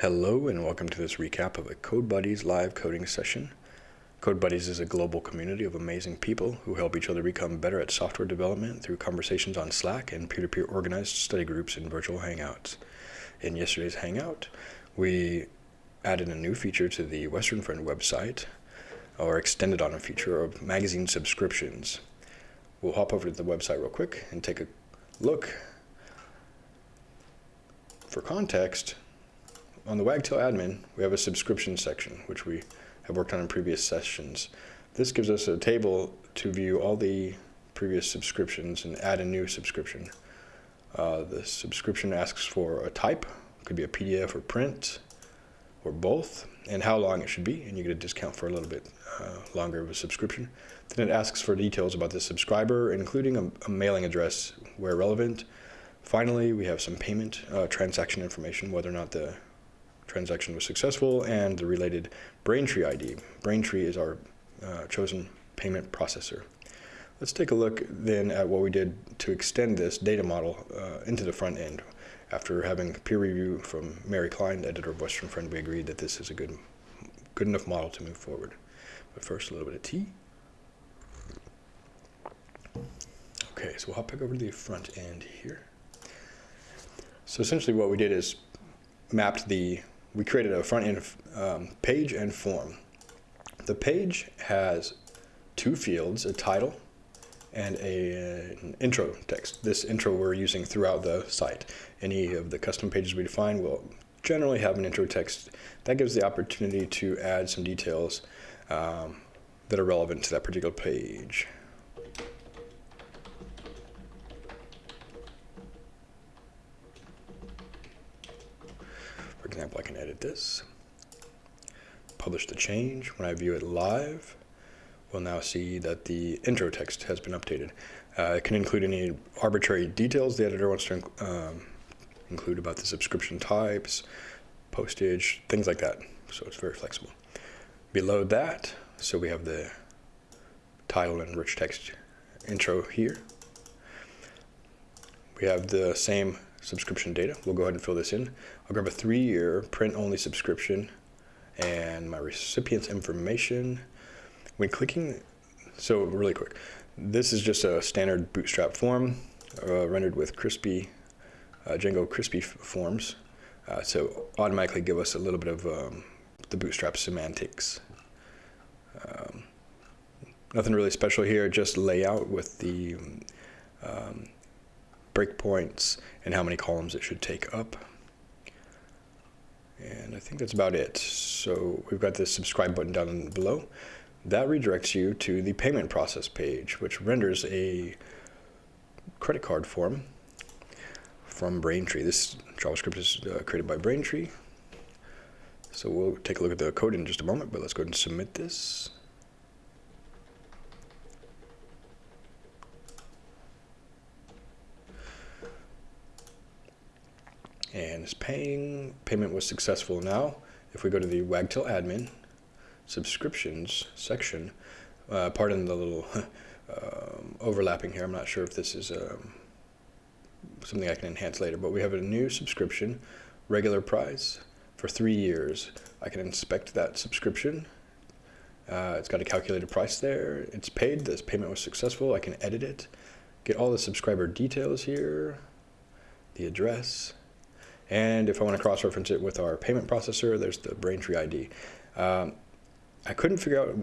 Hello and welcome to this recap of a Code Buddies live coding session. Code Buddies is a global community of amazing people who help each other become better at software development through conversations on Slack and peer-to-peer organized study groups and virtual hangouts. In yesterday's hangout, we added a new feature to the Western Friend website, or extended on a feature of magazine subscriptions. We'll hop over to the website real quick and take a look. For context, on the Wagtail admin, we have a subscription section, which we have worked on in previous sessions. This gives us a table to view all the previous subscriptions and add a new subscription. Uh, the subscription asks for a type, could be a PDF or print, or both, and how long it should be, and you get a discount for a little bit uh, longer of a subscription. Then it asks for details about the subscriber, including a, a mailing address where relevant. Finally, we have some payment uh, transaction information, whether or not the transaction was successful, and the related Braintree ID. Braintree is our uh, chosen payment processor. Let's take a look then at what we did to extend this data model uh, into the front end. After having peer review from Mary Klein, editor of Western Friend, we agreed that this is a good, good enough model to move forward. But first, a little bit of tea. Okay, so we'll hop back over to the front end here. So essentially what we did is mapped the we created a front end um, page and form. The page has two fields, a title and a, an intro text. This intro we're using throughout the site. Any of the custom pages we define will generally have an intro text. That gives the opportunity to add some details um, that are relevant to that particular page. Example, I can edit this, publish the change. When I view it live, we'll now see that the intro text has been updated. Uh, it can include any arbitrary details the editor wants to um, include about the subscription types, postage, things like that. So it's very flexible. Below that, so we have the title and rich text intro here. We have the same subscription data. We'll go ahead and fill this in. I'll grab a three-year print-only subscription and my recipient's information. When clicking, so really quick, this is just a standard Bootstrap form uh, rendered with Crispy, uh, Django Crispy forms. Uh, so automatically give us a little bit of um, the Bootstrap semantics. Um, nothing really special here, just layout with the um, breakpoints, and how many columns it should take up. And I think that's about it. So we've got this subscribe button down below. That redirects you to the payment process page, which renders a credit card form from Braintree. This JavaScript is uh, created by Braintree. So we'll take a look at the code in just a moment, but let's go ahead and submit this. And is paying. Payment was successful now. If we go to the Wagtail admin subscriptions section, uh, pardon the little um, overlapping here. I'm not sure if this is um, something I can enhance later, but we have a new subscription, regular price for three years. I can inspect that subscription. Uh, it's got a calculated price there. It's paid. This payment was successful. I can edit it. Get all the subscriber details here, the address, and if I want to cross-reference it with our payment processor, there's the Braintree ID. Um, I couldn't figure out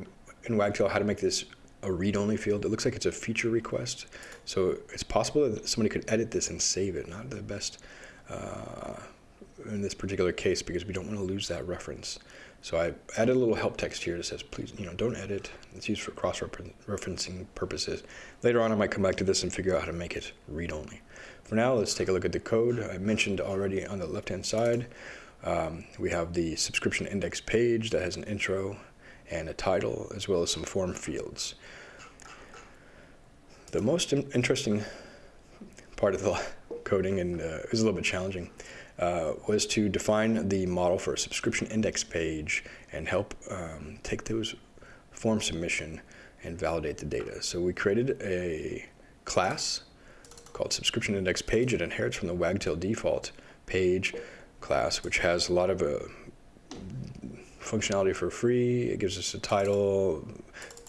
in Wagtail how to make this a read-only field. It looks like it's a feature request. So it's possible that somebody could edit this and save it. Not the best uh, in this particular case because we don't want to lose that reference. So I added a little help text here that says, please, you know, don't edit. It's used for cross-referencing purposes. Later on, I might come back to this and figure out how to make it read-only. For now, let's take a look at the code. I mentioned already on the left-hand side, um, we have the subscription index page that has an intro and a title, as well as some form fields. The most interesting part of the coding, and uh, is a little bit challenging, uh, was to define the model for a subscription index page and help um, take those form submission and validate the data. So we created a class called subscription index page. It inherits from the Wagtail default page class, which has a lot of uh, functionality for free. It gives us a title,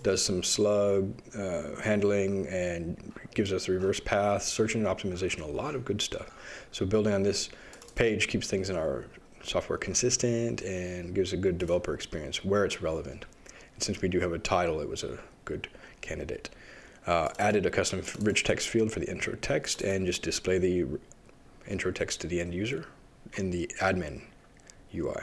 does some slug uh, handling, and gives us a reverse path, search engine optimization, a lot of good stuff. So building on this page keeps things in our software consistent and gives a good developer experience where it's relevant. And since we do have a title, it was a good candidate. Uh, added a custom rich text field for the intro text and just display the intro text to the end user in the admin UI.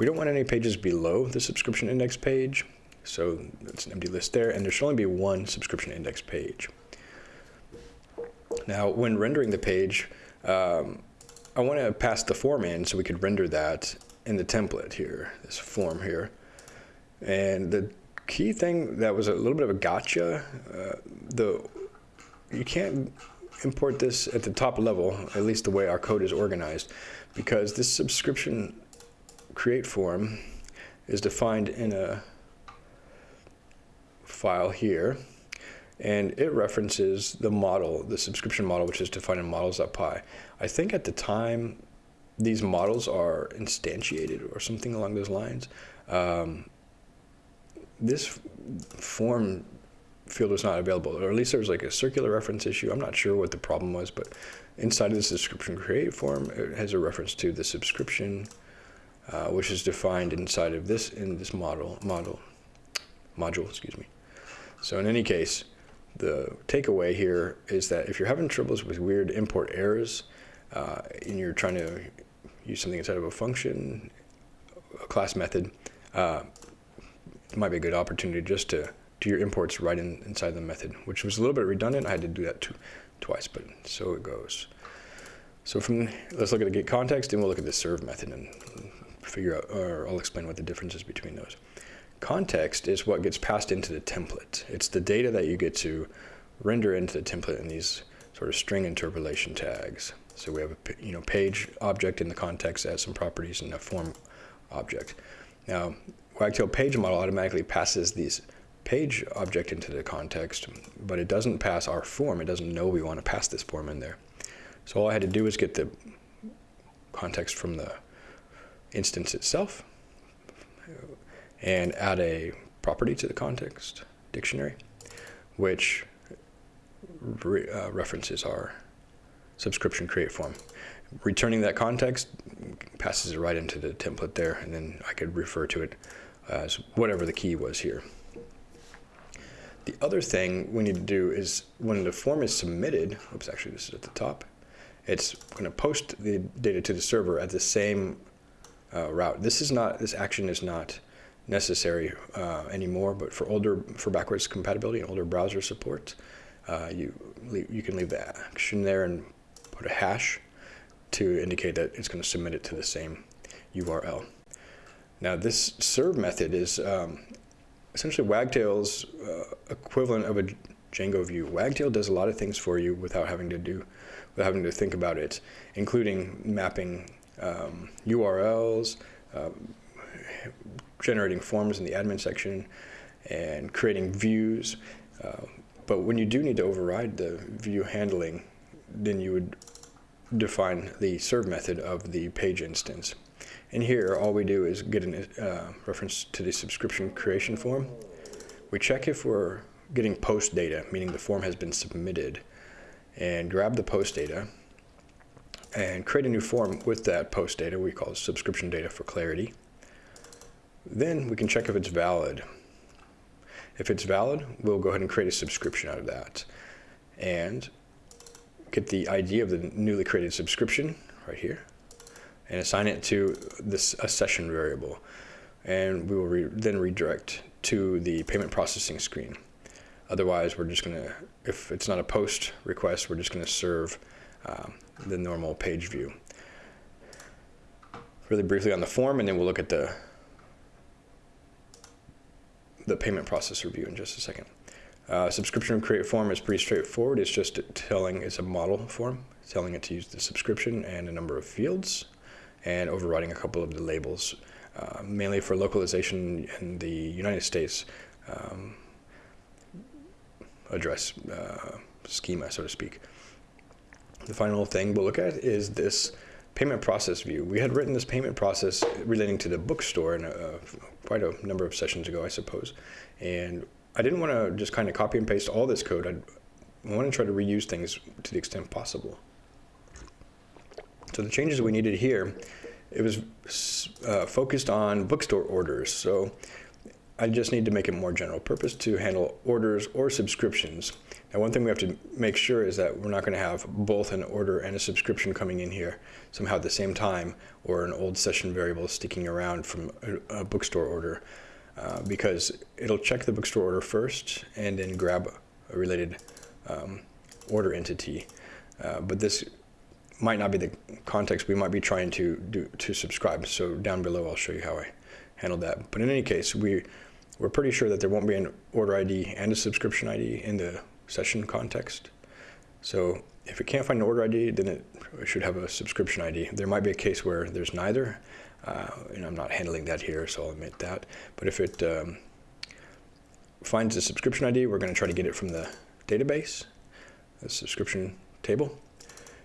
We don't want any pages below the subscription index page, so it's an empty list there, and there should only be one subscription index page. Now, when rendering the page, um, I want to pass the form in so we could render that in the template here, this form here. And the key thing that was a little bit of a gotcha, uh, the you can't import this at the top level, at least the way our code is organized, because this subscription create form is defined in a file here, and it references the model, the subscription model, which is defined in models.py. I think at the time these models are instantiated or something along those lines. Um, this form field was not available, or at least there was like a circular reference issue. I'm not sure what the problem was, but inside of the subscription create form, it has a reference to the subscription, uh, which is defined inside of this in this model model module. Excuse me. So in any case, the takeaway here is that if you're having troubles with weird import errors, uh, and you're trying to use something inside of a function, a class method, uh, it might be a good opportunity just to do your imports right in, inside the method, which was a little bit redundant. I had to do that two, twice, but so it goes. So from let's look at the get context, and we'll look at the serve method and figure out, or I'll explain what the difference is between those. Context is what gets passed into the template. It's the data that you get to render into the template in these sort of string interpolation tags. So we have a you know page object in the context has some properties and a form object. Now Wagtail page model automatically passes these page object into the context, but it doesn't pass our form. It doesn't know we want to pass this form in there. So all I had to do was get the context from the instance itself and add a property to the context dictionary, which re uh, references our subscription create form. Returning that context passes it right into the template there, and then I could refer to it as whatever the key was here. The other thing we need to do is when the form is submitted, oops, actually this is at the top, it's going to post the data to the server at the same uh, route. This is not, this action is not necessary uh, anymore, but for older, for backwards compatibility and older browser support, uh, you, you can leave the action there and put a hash to indicate that it's going to submit it to the same URL. Now this serve method is um, essentially Wagtail's uh, equivalent of a Django view. Wagtail does a lot of things for you without having to do, without having to think about it, including mapping um, URLs, um, generating forms in the admin section, and creating views. Uh, but when you do need to override the view handling, then you would define the serve method of the page instance. And here, all we do is get a uh, reference to the subscription creation form. We check if we're getting post data, meaning the form has been submitted, and grab the post data and create a new form with that post data we call subscription data for clarity. Then we can check if it's valid. If it's valid, we'll go ahead and create a subscription out of that and get the ID of the newly created subscription right here and assign it to this a session variable. And we will re then redirect to the payment processing screen. Otherwise, we're just going to, if it's not a post request, we're just going to serve um, the normal page view. Really briefly on the form, and then we'll look at the the payment processor view in just a second. Uh, subscription create form is pretty straightforward. It's just telling, it's a model form, telling it to use the subscription and a number of fields and overriding a couple of the labels, uh, mainly for localization in the United States um, address uh, schema, so to speak. The final thing we'll look at is this payment process view. We had written this payment process relating to the bookstore in a, uh, quite a number of sessions ago, I suppose. And I didn't want to just kind of copy and paste all this code. I'd, I want to try to reuse things to the extent possible. So the changes we needed here, it was uh, focused on bookstore orders. So I just need to make it more general purpose to handle orders or subscriptions. Now, one thing we have to make sure is that we're not going to have both an order and a subscription coming in here somehow at the same time, or an old session variable sticking around from a, a bookstore order, uh, because it'll check the bookstore order first and then grab a related um, order entity. Uh, but this might not be the context we might be trying to do to subscribe. So down below, I'll show you how I handled that. But in any case, we we're pretty sure that there won't be an order ID and a subscription ID in the session context. So if it can't find an order ID, then it should have a subscription ID. There might be a case where there's neither, uh, and I'm not handling that here, so I'll admit that. But if it um, finds a subscription ID, we're going to try to get it from the database, the subscription table.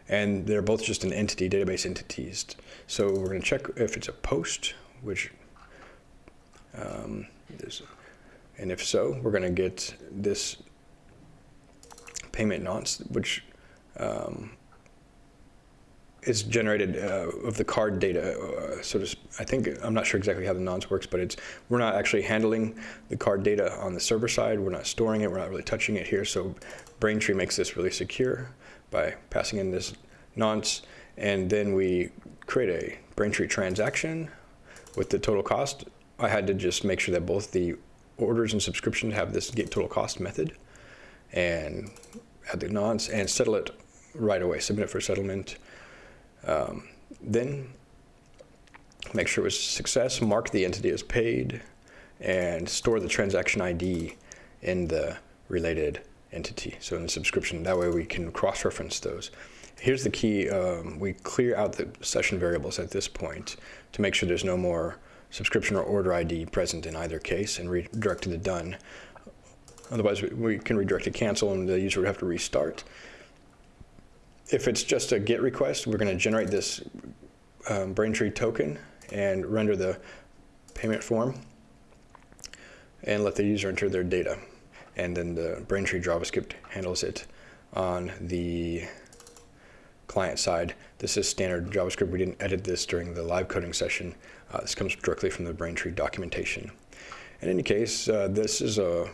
And they're both just an entity, database entities. So we're going to check if it's a post, which um, and if so, we're going to get this payment nonce, which um, is generated uh, of the card data. Uh, so I think I'm not sure exactly how the nonce works, but it's we're not actually handling the card data on the server side. We're not storing it. We're not really touching it here. So Braintree makes this really secure by passing in this nonce, and then we create a Braintree transaction with the total cost. I had to just make sure that both the orders and subscriptions have this get total cost method and add the nonce and settle it right away, submit it for settlement. Um, then make sure it was a success, mark the entity as paid, and store the transaction ID in the related entity. So in the subscription, that way we can cross-reference those. Here's the key, um, we clear out the session variables at this point to make sure there's no more subscription or order ID present in either case and redirect to the done. Otherwise, we can redirect to cancel and the user would have to restart. If it's just a GET request, we're going to generate this um, Braintree token and render the payment form and let the user enter their data. And then the Braintree JavaScript handles it on the client side. This is standard JavaScript. We didn't edit this during the live coding session. Uh, this comes directly from the Braintree documentation. In any case, uh, this is a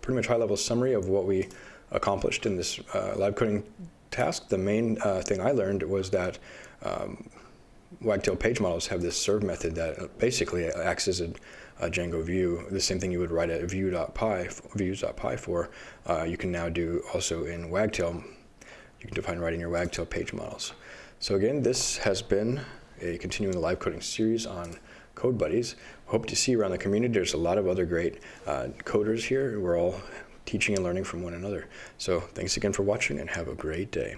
pretty much high-level summary of what we accomplished in this uh, live coding task. The main uh, thing I learned was that um, Wagtail page models have this serve method that basically acts as a, a Django view. The same thing you would write at view.py, views.py for, uh, you can now do also in Wagtail. You can define writing your Wagtail page models. So again, this has been a continuing live coding series on Code Buddies. Hope to see you around the community. There's a lot of other great uh, coders here. We're all teaching and learning from one another. So thanks again for watching and have a great day.